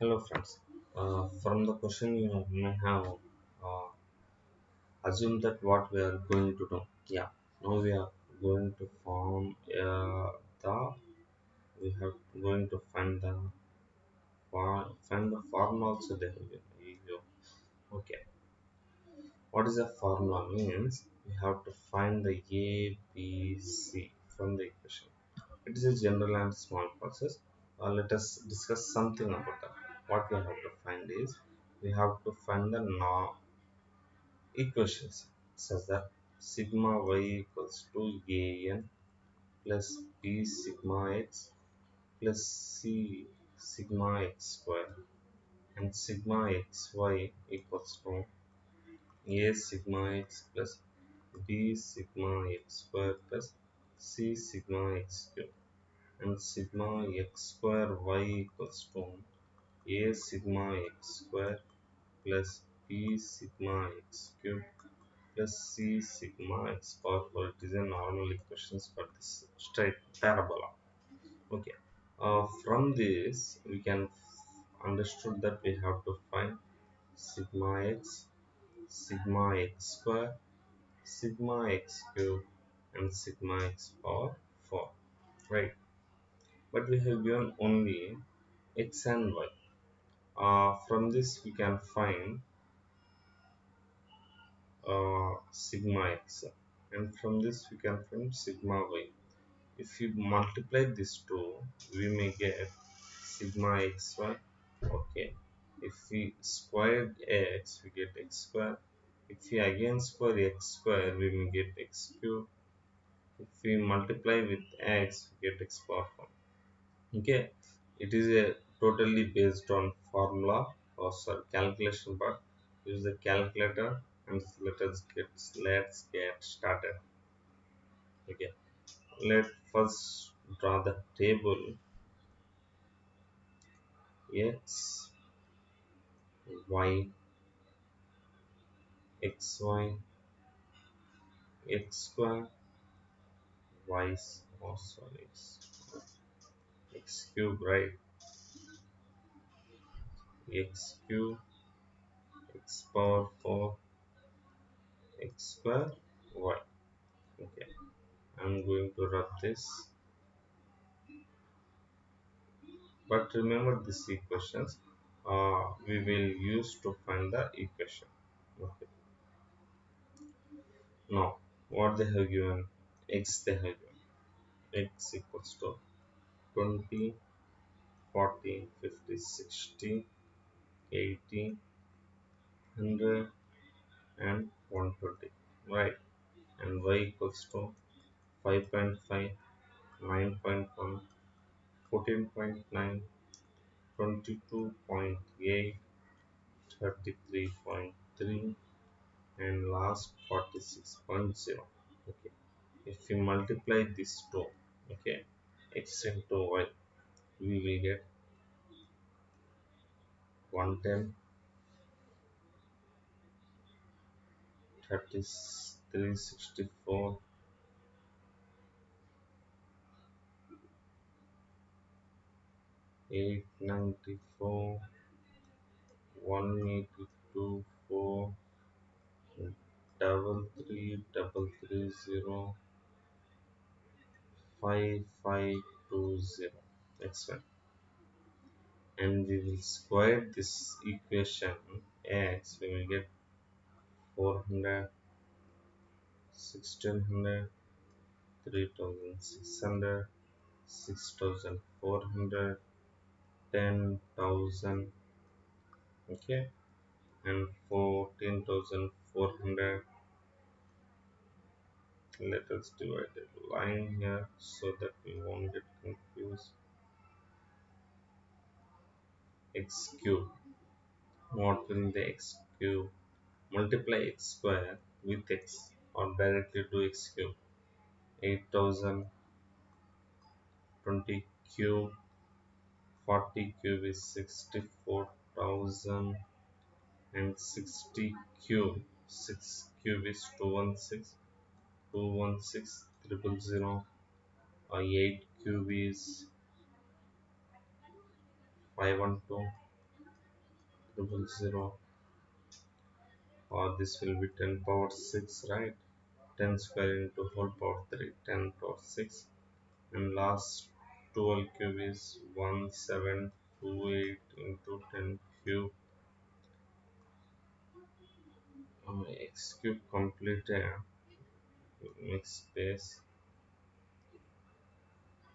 Hello friends. Uh, from the question you may have uh, assumed that what we are going to do. Yeah. Now we are going to form uh, the we have going to find the find the formula also there. go. Okay. What is a formula means we have to find the A, B, C from the equation. It is a general and small process. Uh, let us discuss something about that. What we have to find is we have to find the no equations such that sigma y equals to an plus b sigma x plus c sigma x square and sigma xy equals to a sigma x plus b sigma x square plus c sigma x cube and sigma x square y equals to a sigma x square plus b sigma x cube plus c sigma x power 4 it is a normal equations for this straight parabola. Okay. Uh, from this we can understood that we have to find sigma x sigma x square sigma x cube and sigma x power 4 right. But we have given only x and y uh, from this we can find uh, sigma x. And from this we can find sigma y. If you multiply these two we may get sigma xy okay. If we square x we get x square. If we again square x square we may get x cube. If we multiply with x we get x power 4 okay. It is a totally based on formula or sorry, calculation but use the calculator and let us get let's get started. Okay. Let first draw the table. X y x y x square y oh sorry x cube right x cube x power 4 x square y. Okay. I'm going to rub this. But remember these equations uh, we will use to find the equation. Okay. Now what they have given? X they have given. X equals to 20 40 50 60 80 100 and 120 right and y equals to 5.5 9.1 14.9 22.8 33.3 and last 46.0 okay. If we multiply these two okay x into y we will get 110 33 64 894 182 4 double three double three zero five five two zero. X1 and we will square this equation x we will get 400 1600 3600 6400 10000 okay and 14400 let us divide the line here so that we won't get confused x cube what will the x cube. Multiply x square with x or directly do x cube. 8020 cube 40 cube is 64000 and 60 cube. 6 cube is 216 216 triple zero. Or 8 cube is 512 double zero. Or this will be 10 power 6 right? 10 square into whole power 3 10 power 6 and last 12 cube is 1728 into 10 cube. Um, x cube complete uh, mix space.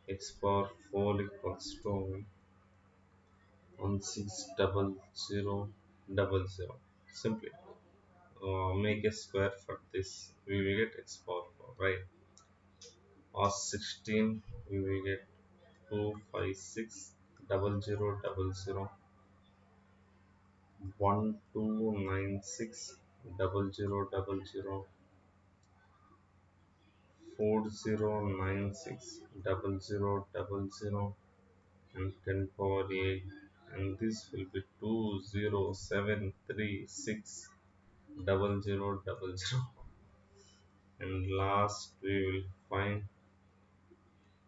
X power 4 equals to 160000 simply uh, make a square for this. We will get x power 4 right? Or 16 we will get 256 double zero double zero. One two nine six double zero double zero. Four zero nine six double zero double zero. And 10 power 8 and this will be two zero seven three six double zero double zero. And last we will find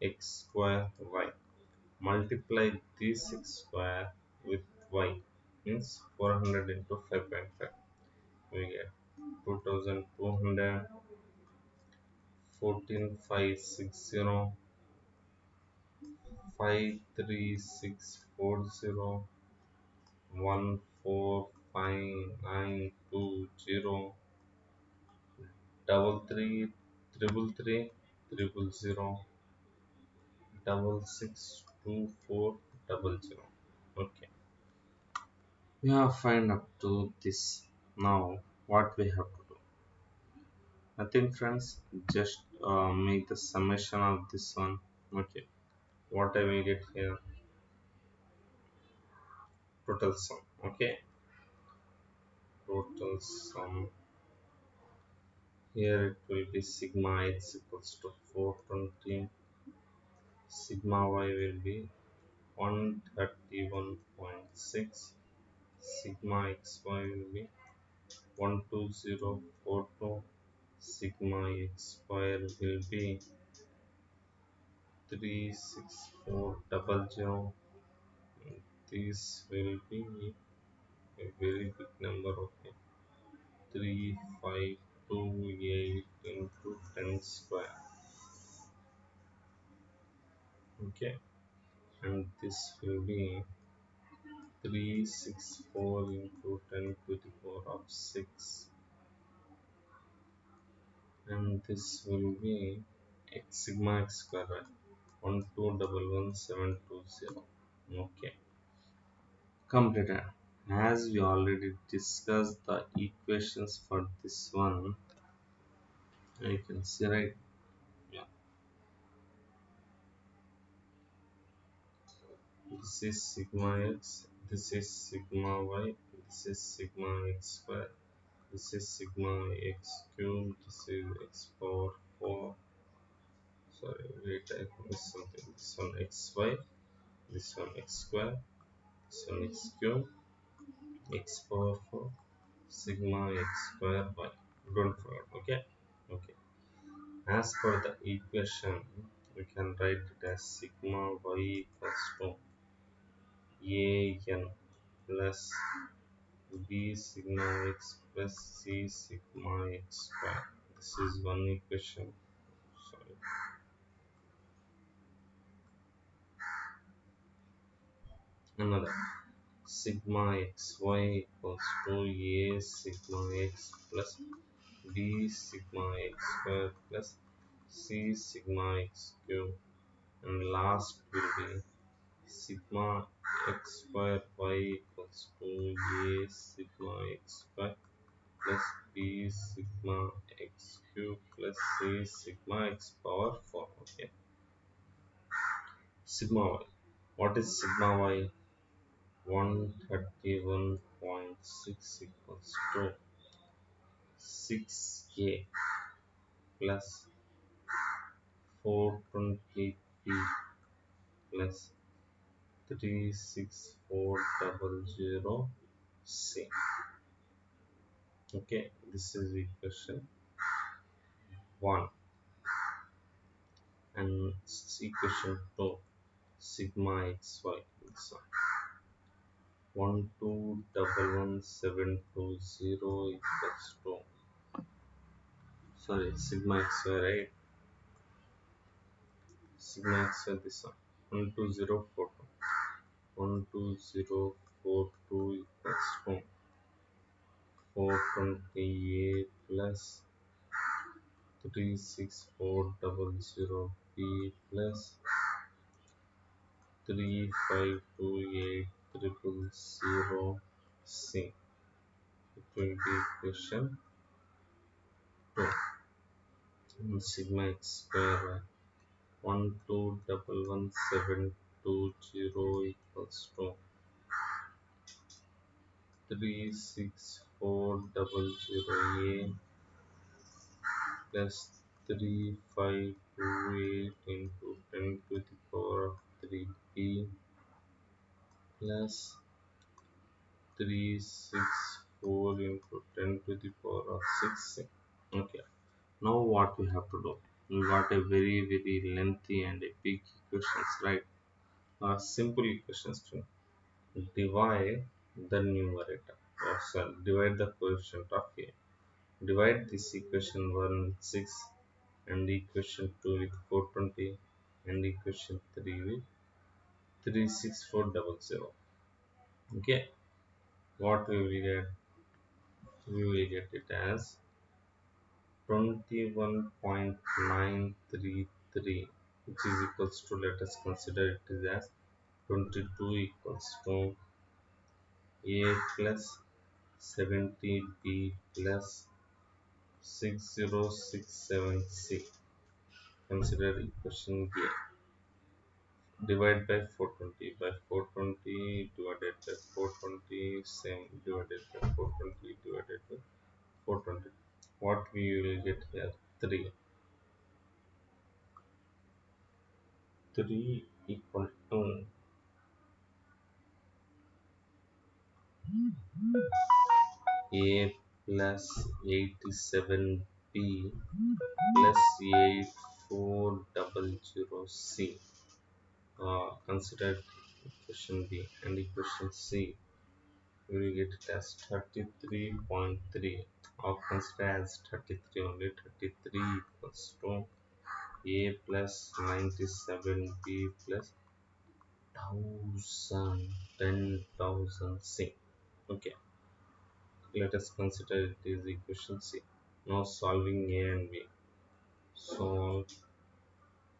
x square y. Multiply this x square with y means 400 into 5.5 we get 2200 14560 53640 145920 double three triple three triple zero double six two four double zero. Okay. We have find up to this now what we have to do. Nothing friends. Just uh, make the summation of this one. Okay what I will get here? Total sum okay. Total sum. Here it will be sigma x equals to 420 sigma y will be 131.6 sigma xy will be 12042 sigma x square will be 36400 this will be a very big number okay 3528 into 10 square. Okay and this will be 364 into 10 to the power of 6 and this will be x sigma x square right 1211720 okay. Completed as we already discussed the equations for this one you can see right? Yeah. This is sigma x this is sigma y this is sigma x square this is sigma x cube this is x power 4 wait I missed something this one xy this one x square this one x cube x power 4 sigma x square y don't forget okay? Okay. As per the equation we can write it as sigma y equals to a n plus b sigma x plus c sigma x square. This is one equation sorry another. Sigma xy equals to a sigma x plus b sigma x square plus c sigma x cube. And last will be sigma x square y equals to a sigma x square plus b sigma x cube plus c sigma x power 4 okay. Sigma y. What is sigma y 131.6 equals to 6k plus 420p plus 36400 c. Okay this is equation 1 and equation 2 sigma xy this one one two double one seven two zero equals to sorry sigma x right? Sigma x this one. one two zero four two. one two zero four two equals to four twenty eight plus three six four double zero b plus three five two eight triple zero c it will be equation 2 and sigma x square one two double one seven two zero equals to three six four double zero a plus three five two eight into ten to the power of three b plus 3 6 4 into 10 to the power of 6 okay. Now what we have to do? We got a very very lengthy and a big equations right? Uh, simple equations to divide the numerator. Or sorry, divide the coefficient of a. Divide this equation 1 with 6 and equation 2 with 420 and equation 3 with 36400 okay? What we will get we will get it as 21.933 which is equals to let us consider it as 22 equals to a plus 70b plus 6067c consider equation a divide by 420 by 420 divided by 420 same divided by 420 divided by 420 what we will get here? 3 3 equal to a plus 87b plus 8400c consider equation b and equation c. We will get it as 33.3 or consider as 33 only 33 equals to a plus 97b plus 1000 10000 c. Okay. Let us consider it is equation c. Now solving a and b. Solve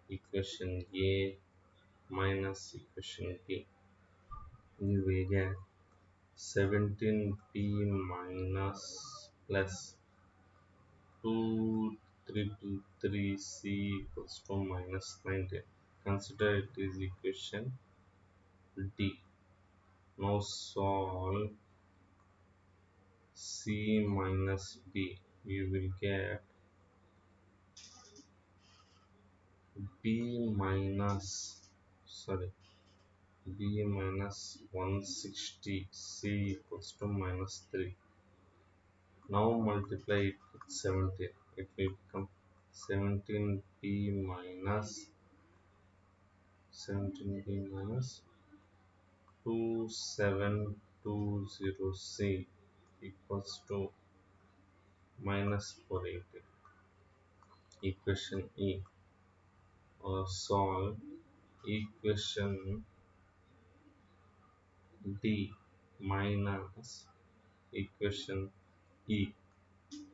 equation a minus equation b you will get 17p minus plus 2 triple 3c equals to minus 19 consider it is equation d. Now solve c minus b. You will get b minus sorry. B minus 160 c equals to minus 3 now multiply it with 17 it will become 17b minus 17b minus 2720c equals to minus 480 equation e. Or solve equation d minus equation e.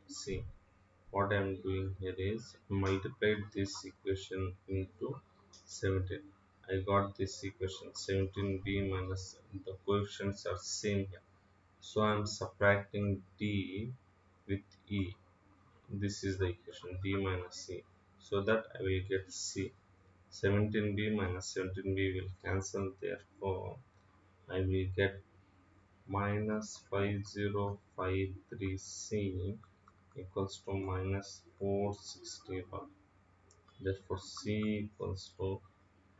See what I am doing here is multiplied this equation into 17 I got this equation 17b minus the coefficients are same here. So I am subtracting d with e. This is the equation d minus c so that I will get c 17b minus 17b will cancel therefore I will get minus 5053c equals to minus 461 therefore c equals to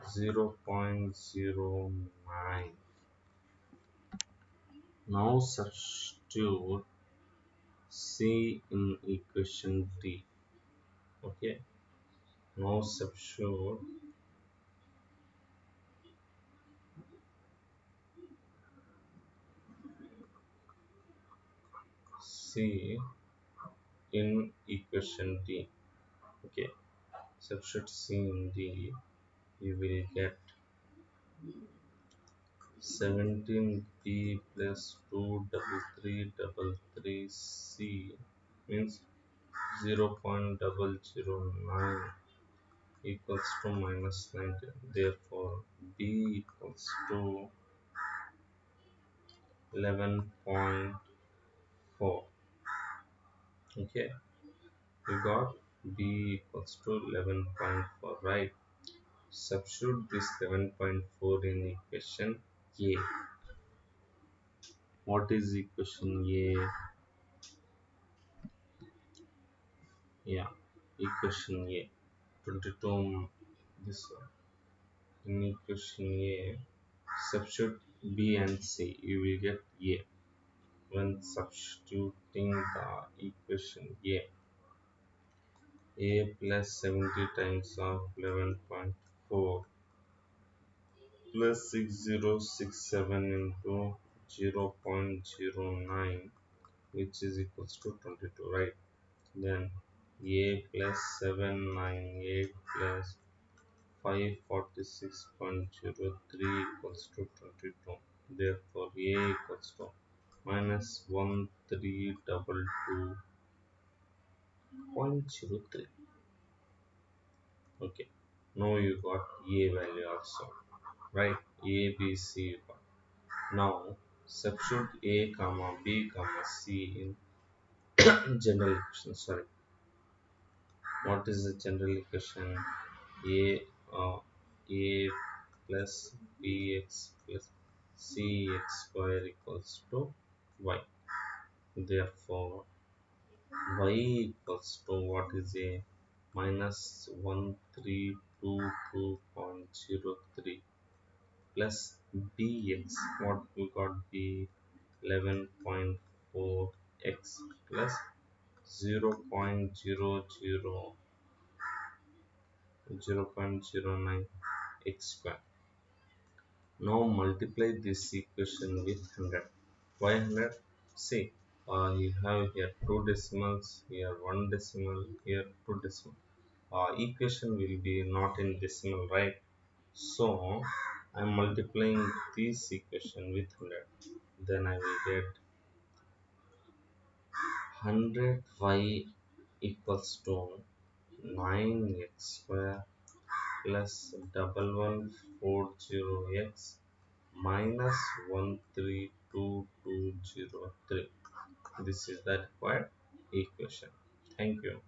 0 0.09 now substitute c in equation d. Okay? Now substitute c in equation d. Okay. Substitute c in d you will get 17b plus 2 double 3 double 3 c means 0 0.009 equals to minus 19 therefore b equals to 11.4 okay we got b equals to 11.4 right substitute this 11.4 in equation a what is equation a yeah equation a 22 this one in equation a substitute b and c you will get a when substituting the equation a. A plus 70 times of 11.4 plus 6067 into 0 0.09 which is equals to 22 right? Then a plus 798 plus 546.03 equals to 22 therefore a equals to minus 1322.03 okay. Now you got a value also right? A b c now substitute a comma b comma c in general equation sorry. What is the general equation? A uh, a plus bx plus cx square equals to y therefore y equals to what is a minus 1322.03 plus bx? What we got b 11.4x plus 0 0.00 0.09 x square. Now multiply this equation with 100 why 100 see uh, you have here two decimals here one decimal here two decimal. Uh, equation will be not in decimal right? So i'm multiplying this equation with 100 then i will get 100y equals to 9x square plus double one four zero x minus one two two zero three. This is the required equation. Thank you.